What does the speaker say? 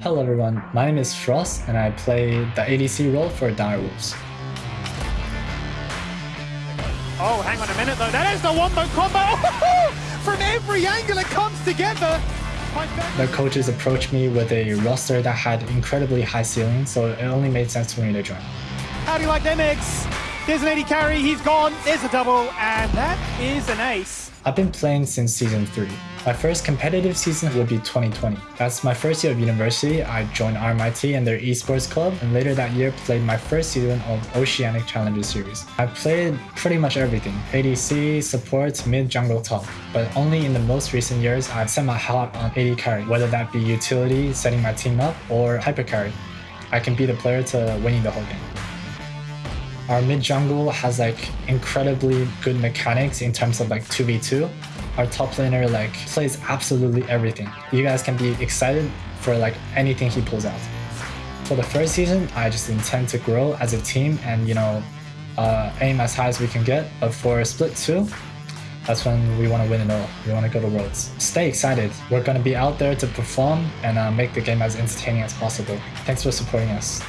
Hello everyone, my name is Frost and I play the ADC role for Direwolves. Oh, hang on a minute though. That is the wombo combo. From every angle it comes together. The coaches approached me with a roster that had incredibly high ceiling, so it only made sense for me to join. How do you like them eggs? There's an AD carry, he's gone, there's a double, and that is an ace. I've been playing since season 3. My first competitive season would be 2020. That's my first year of university. I joined RMIT and their esports club, and later that year played my first season of Oceanic Challenger Series. I played pretty much everything, ADC, support, mid, jungle, top, but only in the most recent years I've set my heart on AD carry, whether that be utility, setting my team up, or hyper carry. I can be the player to winning the whole game. Our mid jungle has like incredibly good mechanics in terms of like 2v2. Our top laner like plays absolutely everything. You guys can be excited for like anything he pulls out. For the first season, I just intend to grow as a team and you know uh, aim as high as we can get. But for split two, that's when we want to win it all. We want to go to Worlds. Stay excited. We're going to be out there to perform and uh, make the game as entertaining as possible. Thanks for supporting us.